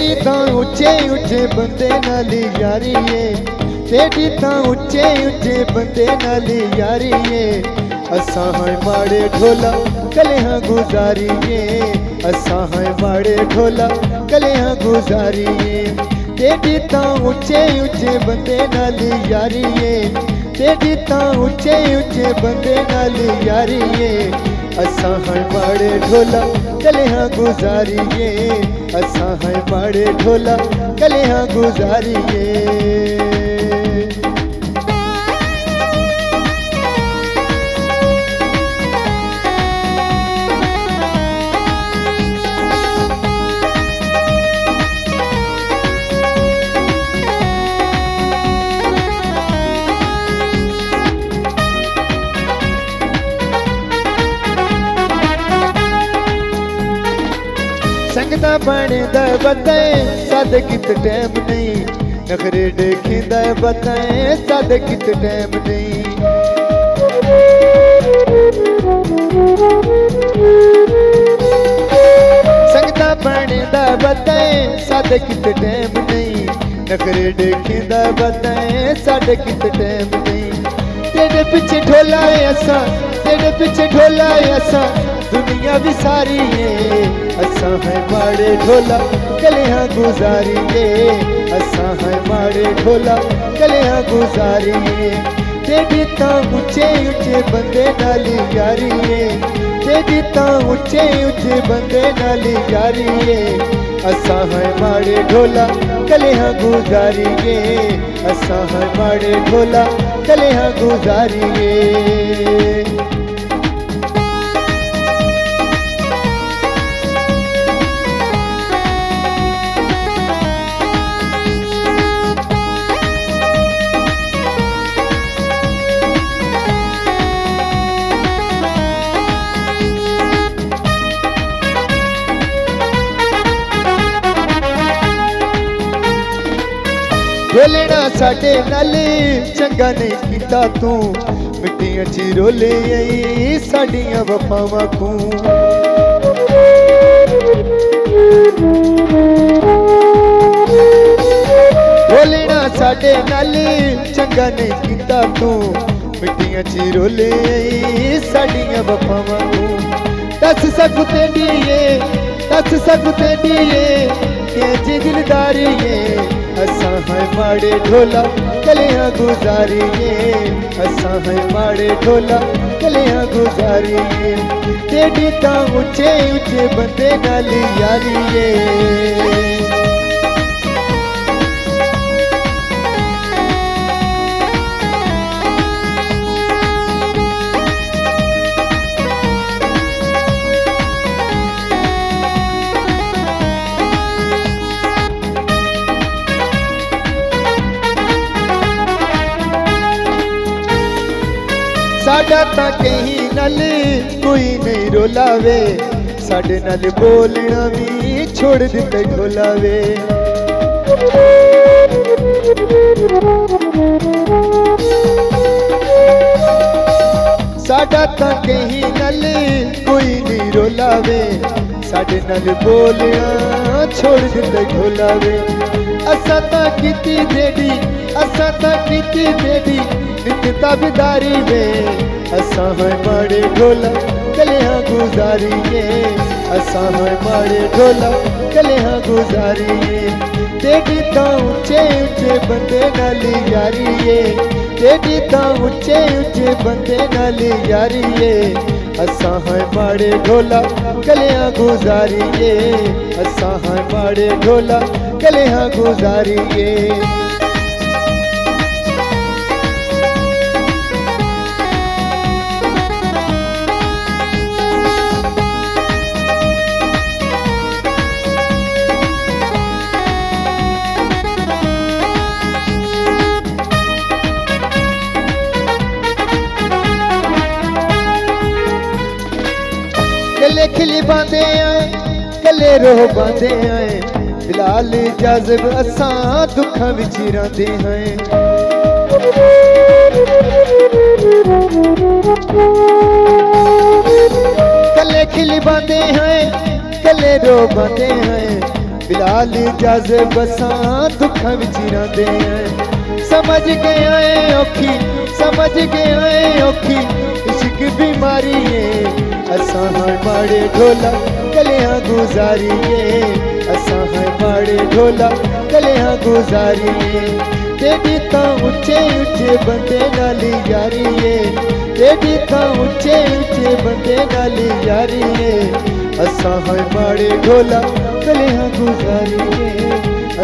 तेरी तो उच्चे उच्चे बंदे नाली यारी है तेरी तो उच्चे उच्चे बंदे नाली यारी है असा है माड़े ढोला कले हाँ गुजारी है असा है माड़े ढोला कले हाँ गुजारी है तेरी तो उच्चे उच्चे बंदे नाली यारी है तेरी तो उच्चे उच्चे बंदे नाली यारी है असा है माड़े ढोला कले हाँ गुजारी है असा है बड़े ढोला कलिया गुजारिए। बने बताए सद कित टाइम नहीं। नखरे देखींदा बताए सद कित टाइम नहीं। संगता बणींदा बताए सद कित टैम नहीं। नखरे देखींदा बताए सद कित टैम नहीं। तेरे पीछे ढोला है असा तेरे पीछे ढोला है असा दुनिया भी सारी है। असा है माड़े ढोला, कलिया गुजारिए। असा है माड़े ढोला, कलिया गुजारिए। तेरी ता उचे ऊँचे बंदे नाली यारिए। तेरी ता उचे ऊँचे बंदे नाली यारिए। असा है माड़े ढोला, कलिया गुजारिए। असा है माड़े ढोला, कलिया गुजारिए। ਬੋਲਣਾ ਸਾਡੇ ਨਾਲ ਚੰਗਾ ਨਹੀਂ ਕੀਤਾ ਤੂੰ ਮਿੱਟੀਆਂ 'ਚ ਰੋਲੇ ਆਈ ਸਾਡੀਆਂ ਵਫਾਵਾਂ ਤੂੰ ਬੋਲਣਾ ਸਾਡੇ ਨਾਲ ਚੰਗਾ ਨਹੀਂ ਕੀਤਾ ਤੂੰ ਮਿੱਟੀਆਂ 'ਚ ਰੋਲੇ ਆਈ ਸਾਡੀਆਂ ਵਫਾਵਾਂ ਤੂੰ ਦੱਸ ਸਕੂ ਤੇਡੀਏ ਦੱਸ ਸਕੂ ਤੇਡੀਏ ਕਿ ਜੀ ਦਿਲਦਾਰੀਏ असा है माड़े ढोला, कलिया गुजारी असा है माड़े ढोला, कलिया गुजारिए। केडी का ऊँचे ऊँचे बंदे नाली यारिए। ਸਾਡਾ ਤਾਂ ਕਹੀ ਨਾਲ ਕੋਈ ਨਹੀਂ ਰੋਲਾਵੇ। ਸਾਡੇ ਨਾਲ ਬੋਲਣਾ ਵੀ ਛੋੜ ਦਿੱਤੇ ਢੋਲਾਵੇ ਸਾਡਾ ਤਾਂ ਕਹੀ ਨਾਲ ਕੋਈ ਨਹੀਂ ਰੋਲਾਵੇ। ਸਾਡੇ ਨਾਲ ਬੋਲਿਆ ਛੋੜ ਦਿੱਤੇ ਢੋਲਾਵੇ ਅਸਾਂ ਤਾਂ ਕੀਤੀ ਦੇਦੀ ਅਸਾਂ ਤਾਂ ਕੀਤੀ ਦੇਦੀ ਨਿਤ ਤਬਦਾਰੀ ਵੇ ਅਸਾਂ ਹੈ ਮਾੜੇ ਢੋਲਾ ਕਲਿਆਂ ਗੁਜ਼ਾਰੀਏ ਅਸਾਂ ਹੈ ਮਾੜੇ ਢੋਲਾ ਕਲਿਆਂ ਗੁਜ਼ਾਰੀਏ ਤੇਰੀ ਤਾਂ ਉੱਚੇ ਉੱਚੇ ਬੰਦੇ ਨਾਲ ਯਾਰੀਏ ਤੇਰੀ ਤਾਂ ਉੱਚੇ ਉੱਚੇ ਬੰਦੇ ਨਾਲ ਯਾਰੀਏ असा है बड़े ढोला गलियाँ गुजारिए। असा है बड़े ढोला गलियाँ गुजारिए। गले खिली पाते आए गले रो पाते आए। बिलाल जाजब असा दुखा विच रे हैं कले खिली पाते हैं कले रो पाते हैं बिलाल जाजब असां दुखा विच रे हैं समझ गए औखी, समझ गए औखी, इश्क बीमारी है। असां हाणे ढोला कलिया गुज़ारिए। असां हाणे ढोला कलिया गुज़ारिए। तेॾी तां उचे उचे बंदे नाली यारिए। तेॾी तां उचे उचे बंदे नाली यारिए। असां हाणे पाड़े ढोला कलिया गुज़ारिए।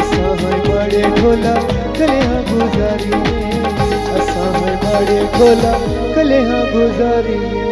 असां हाणे पाड़े ढोला कलिया गुज़ारिए। असां हाणे पाड़े ढोला कलिया गुज़ारिए।